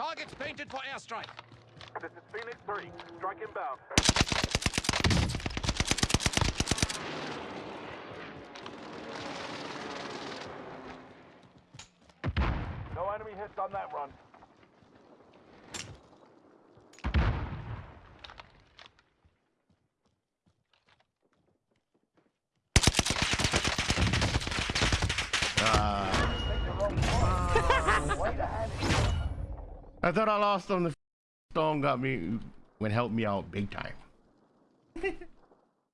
Targets painted for airstrike. This is Phoenix 3. Strike inbound. No enemy hits on that run. I thought I lost on the stone got me, when helped me out big time.